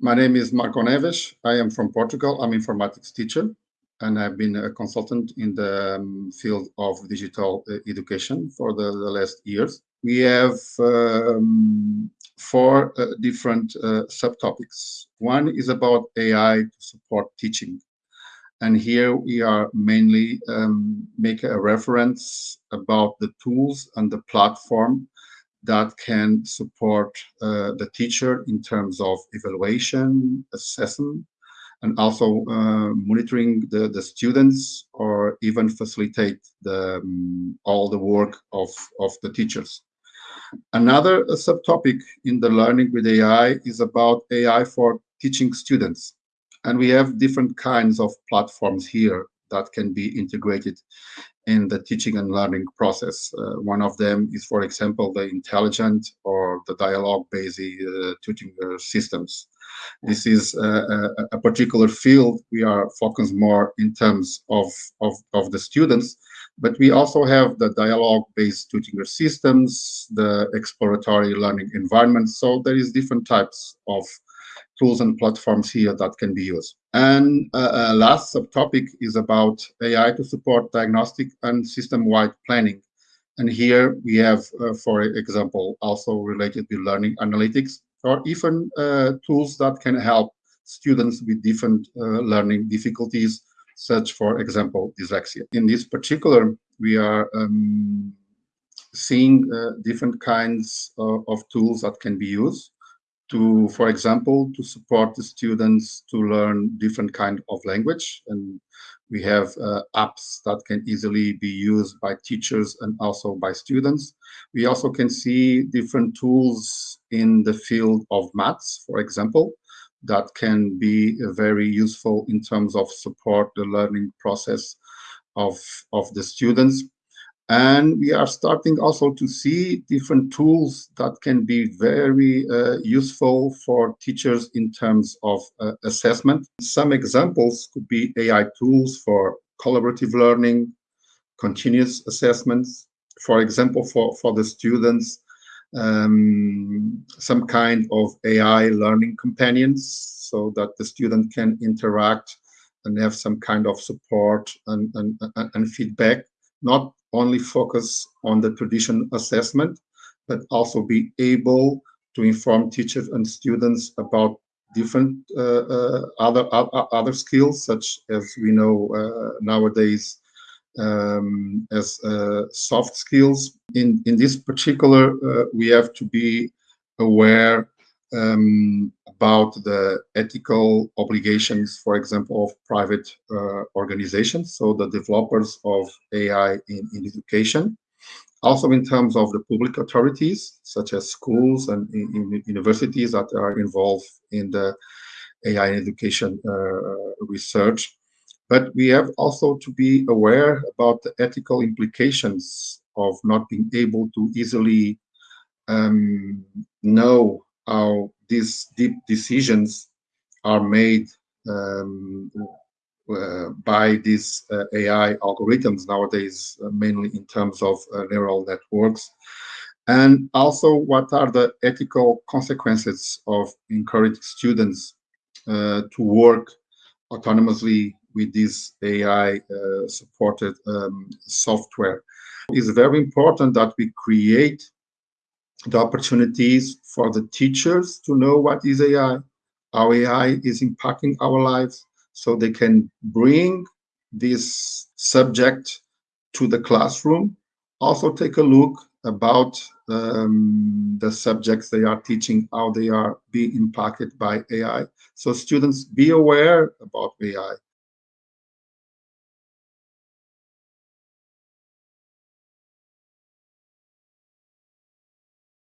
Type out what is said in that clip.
My name is Marco Neves. I am from Portugal. I'm an informatics teacher, and I've been a consultant in the um, field of digital uh, education for the, the, last years. We have um, four uh, different uh, subtopics. One is about AI to support teaching. And here we are mainly um, make a reference about the tools and the platform that can support uh, the teacher in terms of evaluation, assessment, and also uh, monitoring the, the students or even facilitate the, um, all the work of, of the teachers. Another subtopic in the learning with AI is about AI for teaching students. And we have different kinds of platforms here that can be integrated in the teaching and learning process. Uh, one of them is, for example, the intelligent or the dialogue-based uh, tutoring systems. This is a, a, particular field we are focused more in terms of, of, of the students, but we also have the dialogue-based tutoring systems, the exploratory learning environments. So there is different types of tools and platforms here that can be used. And uh, uh, last subtopic is about AI to support diagnostic and system-wide planning. And here we have, uh, for example, also related to learning analytics or even uh, tools that can help students with different uh, learning difficulties, such, for example, dyslexia. In this particular, we are um, seeing uh, different kinds of tools that can be used to, for example, to support the students to learn different kind of language. And we have uh, apps that can easily be used by teachers and also by students. We also can see different tools in the field of maths, for example, that can be very useful in terms of support the learning process of, of the students. And we are starting also to see different tools that can be very uh, useful for teachers in terms of uh, assessment. Some examples could be AI tools for collaborative learning, continuous assessments. For example, for, for the students, um, some kind of AI learning companions so that the student can interact and have some kind of support and, and, and feedback, not only focus on the traditional assessment, but also be able to inform teachers and students about different uh, uh, other other skills, such as we know uh, nowadays um, as uh, soft skills. In in this particular, uh, we have to be aware um, about the ethical obligations, for example, of private uh, organizations, so the developers of AI in, in, education. Also in terms of the public authorities, such as schools and in, in universities that are involved in the AI education uh, research. But we have also to be aware about the ethical implications of not being able to easily um, know how these deep decisions are made um, uh, by these uh, AI algorithms nowadays, uh, mainly in terms of uh, neural networks. And also, what are the ethical consequences of encouraging students uh, to work autonomously with this AI-supported uh, um, software? It's very important that we create the opportunities for the teachers to know what is AI, how AI is impacting our lives, so they can bring this subject to the classroom. Also take a look about um, the subjects they are teaching, how they are being impacted by AI. So students be aware about AI